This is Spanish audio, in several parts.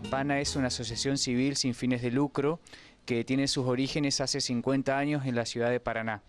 APANA es una asociación civil sin fines de lucro que tiene sus orígenes hace 50 años en la ciudad de Paraná.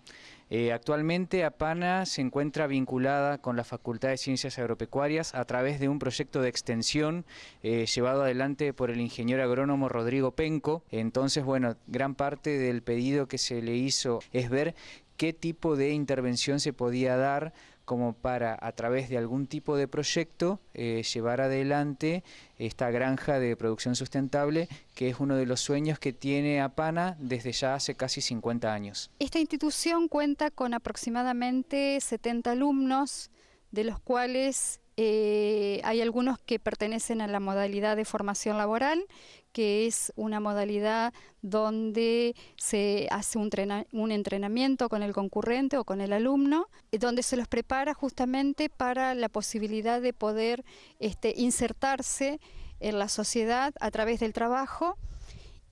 Eh, actualmente APANA se encuentra vinculada con la Facultad de Ciencias Agropecuarias a través de un proyecto de extensión eh, llevado adelante por el ingeniero agrónomo Rodrigo Penco. Entonces, bueno, gran parte del pedido que se le hizo es ver qué tipo de intervención se podía dar como para a través de algún tipo de proyecto eh, llevar adelante esta granja de producción sustentable que es uno de los sueños que tiene APANA desde ya hace casi 50 años. Esta institución cuenta con aproximadamente 70 alumnos de los cuales eh, hay algunos que pertenecen a la modalidad de formación laboral, que es una modalidad donde se hace un, entrenamiento con el concurrente o con el alumno, eh, donde se los prepara justamente para la posibilidad de poder este, insertarse en la sociedad a través del trabajo.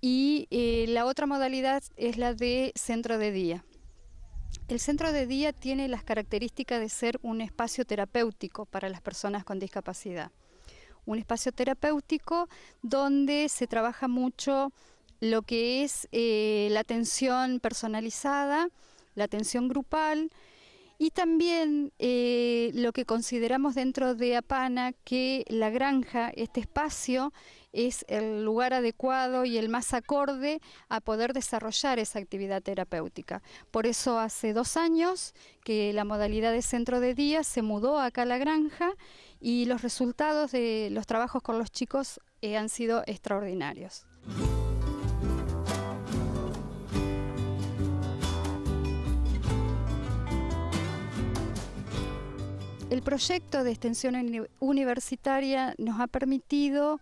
Y eh, la otra modalidad es la de centro de día. El centro de día tiene las características de ser un espacio terapéutico para las personas con discapacidad. Un espacio terapéutico donde se trabaja mucho lo que es eh, la atención personalizada, la atención grupal, y también eh, lo que consideramos dentro de Apana, que la granja, este espacio, es el lugar adecuado y el más acorde a poder desarrollar esa actividad terapéutica. Por eso hace dos años que la modalidad de centro de día se mudó acá a la granja y los resultados de los trabajos con los chicos eh, han sido extraordinarios. El proyecto de extensión universitaria nos ha permitido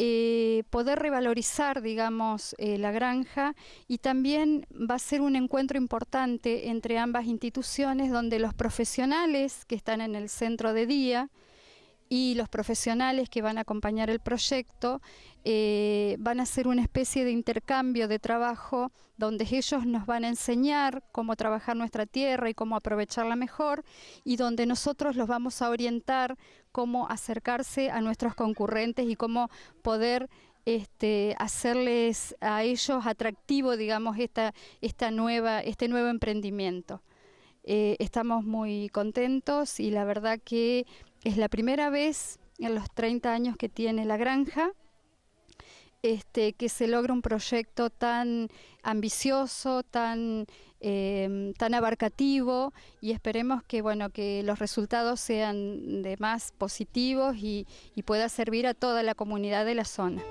eh, poder revalorizar, digamos, eh, la granja y también va a ser un encuentro importante entre ambas instituciones donde los profesionales que están en el centro de día y los profesionales que van a acompañar el proyecto eh, van a hacer una especie de intercambio de trabajo donde ellos nos van a enseñar cómo trabajar nuestra tierra y cómo aprovecharla mejor y donde nosotros los vamos a orientar cómo acercarse a nuestros concurrentes y cómo poder este, hacerles a ellos atractivo, digamos, esta, esta nueva, este nuevo emprendimiento. Eh, estamos muy contentos y la verdad que es la primera vez en los 30 años que tiene la granja este, que se logra un proyecto tan ambicioso, tan, em, tan abarcativo y esperemos que, bueno, que los resultados sean de más positivos y, y pueda servir a toda la comunidad de la zona.